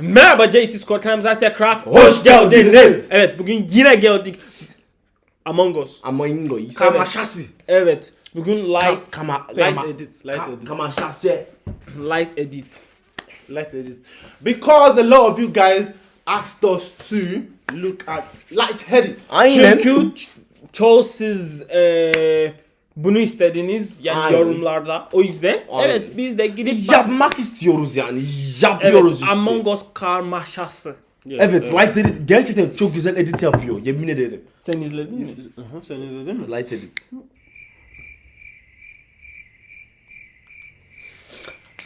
Merhaba JT Score kanalımıza tekrar Hoş geldiniz. Evet bugün yine geldik. Among Us. Amoingo. you said Kama that. şasi. Evet bugün light Kama, Light edit. Light edit. kama şase. light edit. Light edit. Because a lot of you guys asked us to look at light edit. Aynen. Çünkü çoğu siz eee, bunu istediniz yani Aynen. yorumlarda. O yüzden Aynen. evet biz de gidip Yapmak istiyoruz yani. Evet Yapıyoruz işte. Among Us karmaşası. Evet, Light Edit gerçekten çok güzel edit yapıyor. Yemin ederim. Sen izledin mi? Aha, sen izledin mi? Light Edit.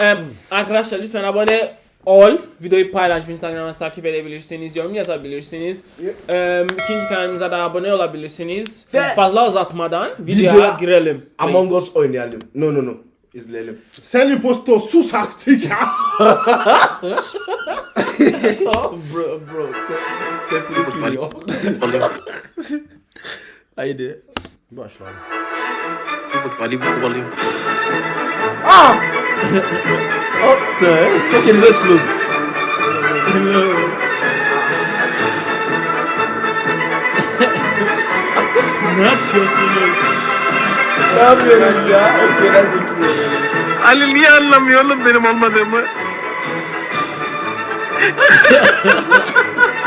Ee, arkadaşlar lütfen abone ol. Videoyu paylaşıp Instagram'da takip edebilirsiniz. Yorum yazabilirsiniz. Ee, ikinci kanalımıza da abone olabilirsiniz. Ve- Fazla uzatmadan videoya Videoya- girelim. Among Us oynayalım. No no no. İzleyelim. Sen impostor sus artık ya. bro bro. Ses, sesleri duyuyor. Haydi. Başla. Alayım kovalayayım. Ah! What the? Okay, let's close. ne yapıyorsunuz? ne yapıyoruz ya? Okay, that's okay. Ali niye anlamıyor oğlum benim olmadığımı?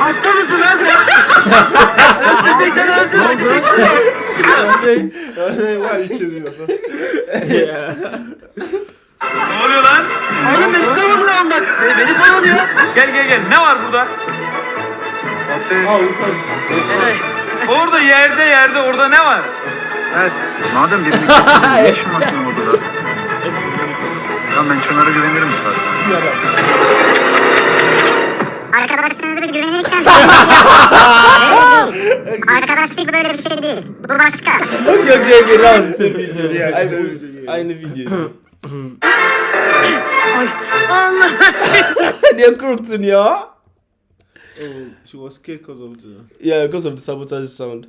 Hasta mısın lan sen? Öldürdük. şey, var içeriyor. Ne oluyor lan? Oğlum beni savunma bak. Beni kovalıyor. Gel gel gel. Ne var burada? Orada yerde yerde orada ne var? Evet. Madem birini kesin ne işin var senin odada? Tamam ben Çınar'a güvenirim zaten. Adam. Arkadaşlarınıza güvenirken... Arkadaşlık böyle bir şey değil. Bu başka. Okay okay okay. Now it's the video. Yeah, Aynı- video. Aynı video. Ay. Allah. Niye korktun ya? Oh, she was scared because of the. Yeah, because of the sabotage sound.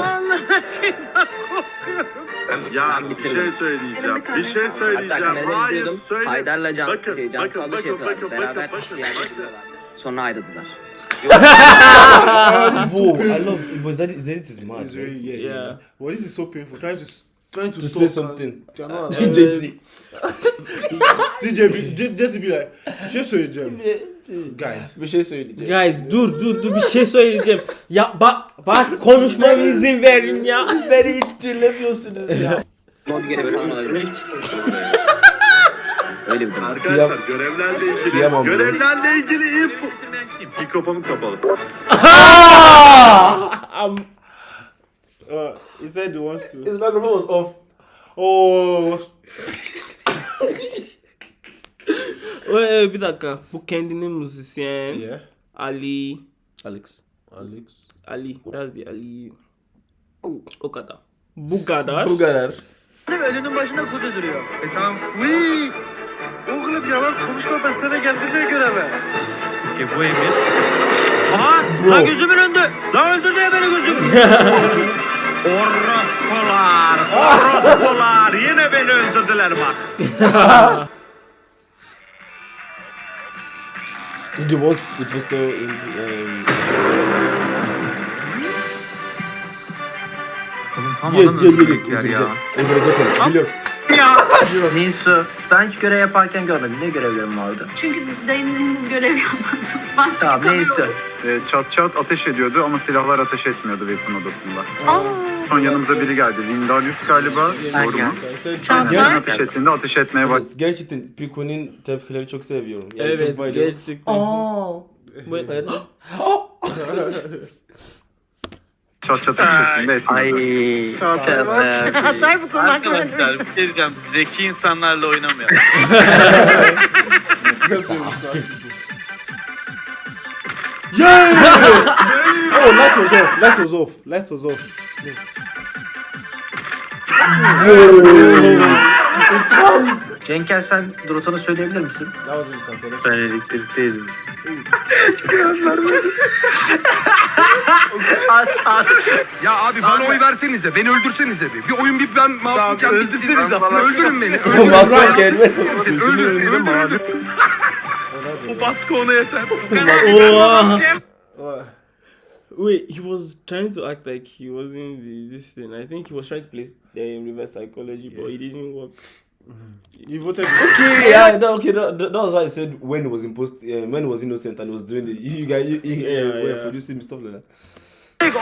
Allah. Şeyden korkuyorum. Ya bir şey söyleyeceğim. Bir şey söyleyeceğim. Hayır söyle. Haydar'la Can, Bakın, şey, Can bakın, bakın, şey yapıyorlar. bakın, Beraber bakın, bakın, bakın. Sonra ayrıldılar. Whoa, I love but that is, that is mad. Very, yeah, yeah. Yeah. Well, this is so painful. Trying to trying to, To talk say something. DJ T. DJ, just, be like, bir şey söyleyeceğim. Guys. Bir şey söyleyeceğim. Guys dur dur dur bir şey söyleyeceğim. Ya bak bak konuşmama izin verin ya. Beni hiç dinlemiyorsunuz ya. Mod görevi falan olabilir. Öyle bir durum. Arkadaşlar görevlerle ilgili Kıyamam bunu. görevlerle ilgili info. Mikrofonum kapalı. Uh, he said he wants to. His microphone was off. Oh, Ee, bir dakika. Bu kendini müzisyen. yeah. Ali. Alex. Alex. Ali. That's the Ali. O kadar. Bu kadar. Bu kadar. Önünün başında kutu duruyor. E tamam. Uy! Oğlum yalan konuşma ben sana geldirmeye göreve. Peki bu Emir. Aha. Bro. Lan gözümün önünde. Lan öldürdü ya beni gözüm. Orospular! Orospular! Yine beni öldürdüler bak. It was it was the in, um, Oğlum tam ye ye ye ye öldürdükler ya. Biliyorum. Ninsu. Ben hiç görev yaparken görmedim. Ne görevlerim vardı? Çünkü dayının henüz görev yapmadı. Ben Tamam neyse. Ee, çat çat ateş ediyordu ama silahlar ateş etmiyordu Weapon odasında. Son yanımıza biri geldi. Vindalius galiba. Doğru mu? Aynen. Çatlar. Ateş ettiğinde ateş etmeye bak. Evet, gerçekten Piko'nun tepkileri çok seviyorum. Yani Evet çok bayılıyorum. gerçekten. Aa. Bu- Çat çat ateş ettiğinde etmiyordu. Ay. Hatay bu konu hakkında. Arkadaşlar bir şey diyeceğim. Zeki insanlarla oynamayalım. Yeah! Light was off. Light was off. It comes. Cenker sen rotanı söyleyebilir misin? Was in control. Ben elektrikteydim. As as. Ya abi bana oy versenize, beni öldürsenize bir. Bir oyun bir ben masumken bitsin. Öldürün beni. Öldürün Masum gelme. Öldürün beni. Öldürün beni. O baskı ona yeter. Oha. Wait, he was trying to act like he wasn't the, this thing. I think he was trying to play the reverse psychology, but it didn't work. you voted. Okay, yeah, that, okay, that, that was why I said when he was impost, uh, when he was innocent and was doing the, you, you guys, you, you, Yeah, uh, were yeah. producing stuff like that.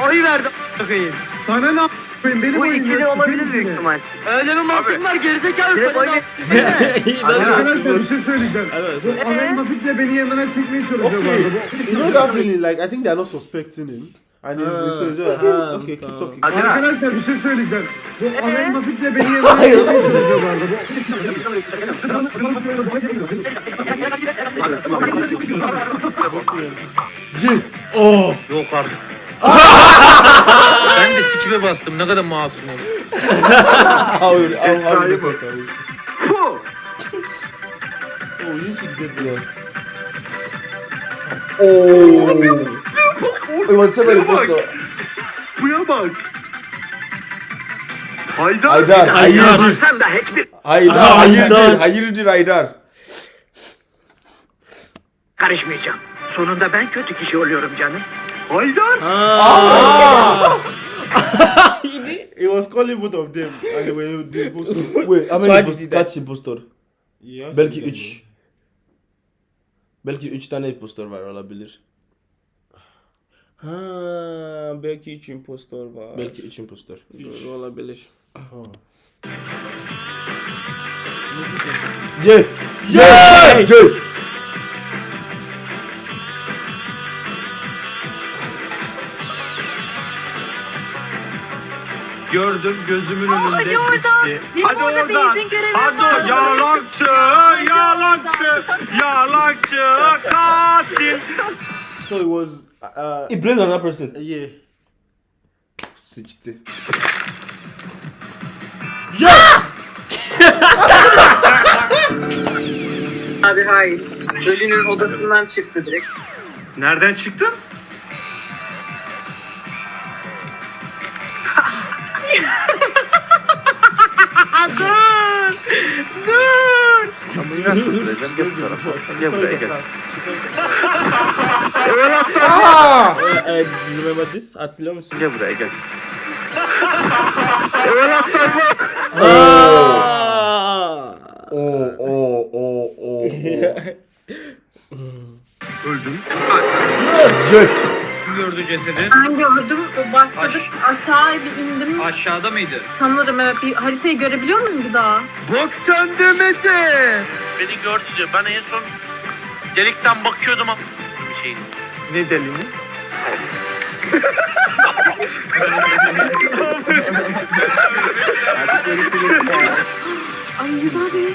Oy verdim. Sana ne yapayım? Benim Bu oyun ikili yok. olabilir büyük ihtimal. Öyle mi mantığım var gerizekalı Direkt sana. oy doesn't. Arkadaşlar bir şey söyleyeceğim. Bu Anel Nafik'le beni yanına çekmeye çalışıyor bu Okay, you know that feeling like I think they're not suspecting him. And he's doing so. he's just like, Ah, okay, keep talking. Arkadaşlar bir şey söyleyeceğim. Bu Anel Nafik'le beni yanına çekmeye çalışıyor bu arada. Oh. Yok artık. Ben de sikime bastım. Ne kadar masumum. How, how, Oh, you see the dead body. Oh, it was seven imposter. Buya bak. Haydar. Haydar, hayırdır, Sen de hiçbir Haydar, Haydar. hayırdır, hayırdır Haydar. karışmayacağım. Sonunda ben kötü kişi oluyorum canım. Haydar. He was calling both of them and they were both stuff. Wait, how So many die? kaç impostor? Yeah. Belki 3. Belki 3 tane impostor var olabilir. Ha, belki üç impostor var. Belki 3 impostor. Doğru olabilir. Yeah! Yeah! Yeah! Gördüm gözümün önünde. Hadi oradan. Benim Hadi orada oradan. Hadi var. yalancı, yalancı, yalancı, katil. So it was. Uh, He blamed another person. yeah. Sıçtı. Abi hayır. Ölünün odasından çıktı direkt. Nereden çıktın? Ah! Eh, do you remember this? Hatırlıyor musun? Gel buraya gel. Aa! Oh, oh, oh, oh, oh. Yeah! Kim gördü cesedi? Ben gördüm. O başladık. Aşağı bir indim. Aşağıda mıydı? Sanırım evet. Bir haritayı görebiliyor muyum bir daha? Bak sen demedi. Beni gördü diyor. Ben en son delikten bakıyordum ama bir şeyin. Ne delini? Ay Rıza Bey.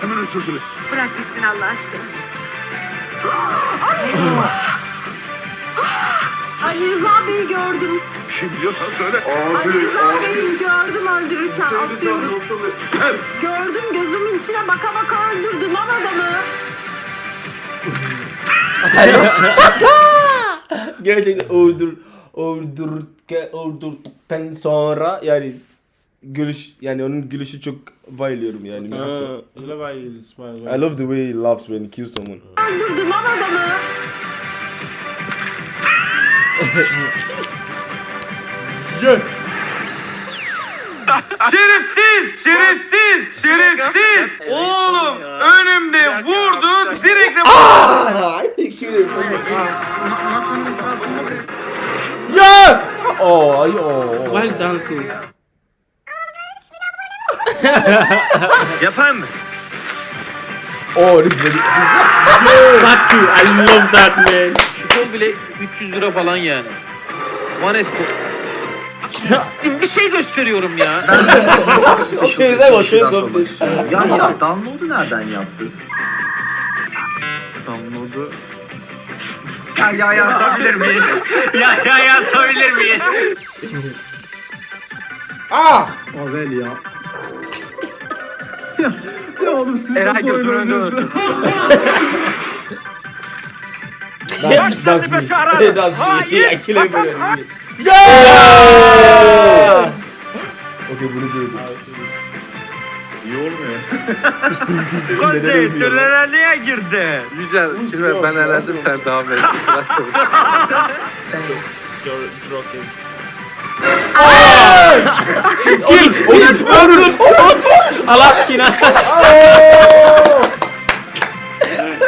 Hemen özür dilerim. Bırak gitsin Allah aşkına. Ay Rıza Bey'i gördüm. Bir şey biliyorsan söyle. Ay Rıza Bey'i gördüm öldürürken asıyoruz. Gördüm gözümün içine baka baka öldürdü lan adamı. Gerçekten öldür, öldür, öldürdükten sonra yani gülüş yani onun gülüşü çok bayılıyorum yani. Ha. I love the way he laughs when he kills someone. Öldürdü lan adamı. Şerefsiz, şerefsiz, şerefsiz. Oğlum önümde vurdu direkt Yeah! Oh, ay, oh. While dancing. Yapar mı? Oh, this is very, Statue. I love that man. Kol bile 300 lira falan yani. One S bir şey gösteriyorum ya. that was show something. Ya ya download'u nereden yaptı? Download'u. Ya ya yazabilir miyiz? ya ya yazabilir miyiz? Ah! Avel ya. Eray gözümün önünde öldü. That's, that's me. that's me. I kill everybody. Okey bunu duydum. Konde tünele girdi? Güzel. Şimdi ben elendim sen devam et. Sıra Drokes. Kill! Kill! Öldür! Allah aşkına.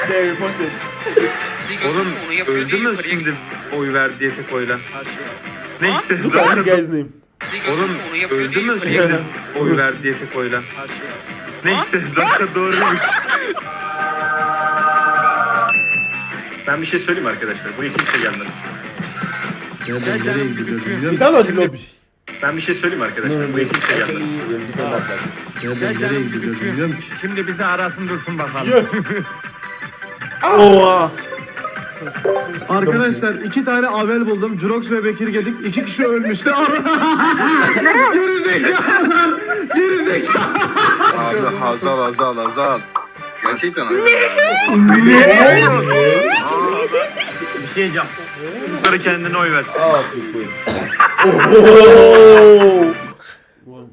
Reported. Onun öldü mü şimdi oy verdi diye tek oyla? Neyse. Guy's name. Onun öldü mü şimdi oy verdi diye tek oyla? Neyse zaten doğruymuş. Ben bir şey söyleyeyim arkadaşlar. Buraya kimse gelmez. You sound like the lobby. Ben bir şey söyleyeyim arkadaşlar. Buraya kimse gelmez. Şimdi bizi arasın dursun bakalım. Oha. Arkadaşlar iki tane avel buldum. Jurox ve Bekir Gedik. iki kişi ölmüştü. Gerizekalılar. Gerizekalı. Abi Hazal Hazal Hazal. Gerçekten Hazal. Bir şey diyeceğim. Bunları kendine oy ver.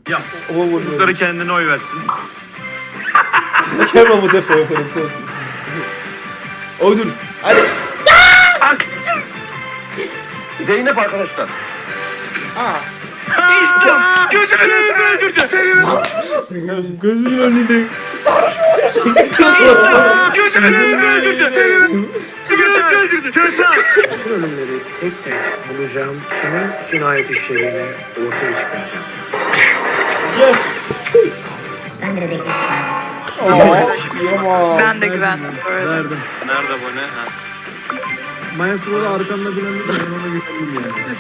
Yap. Bunları kendine oy versin. With that for, for themselves. Oh, dur. Hadi. Zeynep arkadaşlar. Gözümün önünde öldürdü. Gözümün önünde. Gözümün önünde öldürdü. Gözümün önünde öldürdü. Kötü. Bütün ölümleri tek tek bulacağım. Kimin cinayet işlediğini ortaya çıkaracağım. Ben de dedektifsin. Yaman. Ben de güvendim bu arada. Verdim. Nerede bu ne? Ha. Maestro da arkamda bilen bir ben ona güvendim yani.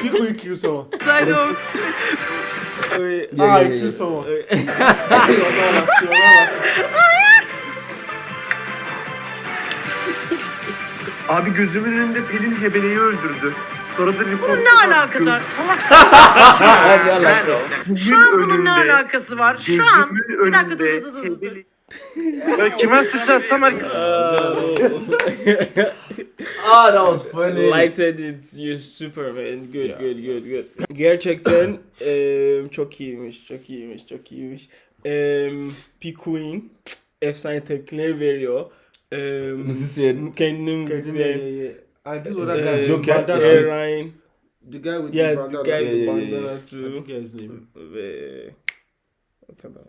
Kick or you kill someone. Wait. Ah, you kill someone. Abi gözümün önünde Pelin Hebele'yi öldürdü. Sonra da report. Ne alakası var? Şu an bunun ne alakası var? Şu an. Bir dakika dur dur dur dur. Ya kime sıçratsam er- Ah, that was funny. Lighted it, you Superman. Good, good, good, good. Gerçekten eee, çok iyiymiş, çok iyiymiş, çok iyiymiş. Eee P Queen efsane tepkiler veriyor. Eee Müzisyen. Kendini Yeah, müzisyen. yeah, yeah. I did what that Eee, guy. Joker. Bandana. Ryan. The guy with Yeah, the the bandana. guy Yeah, with yeah, yeah, bandana I too. forget his name. Ve... o kadar.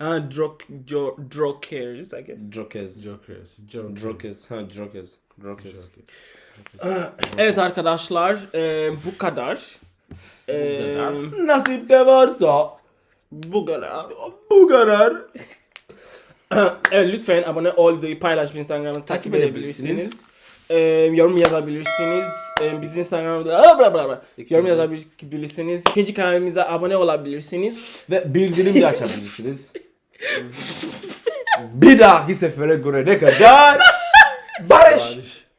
Ha, Drok, Jo, Drokers, I guess. Jokers. Jokers. Jokers. Ha, Jokers. Jokers. Evet arkadaşlar, eee, bu kadar. Eee, Nasip de varsa bu kadar. Bu kadar. evet lütfen abone ol, videoyu paylaş, Instagram'da takip, Takip edebilirsiniz. Eee, yorum yazabilirsiniz. Eee, biz Instagram'da bla bla bla. yorum yazabilirsiniz. İkinci kanalımıza abone olabilirsiniz. Ve bildirim de açabilirsiniz. bir dahaki sefere göre ne kadar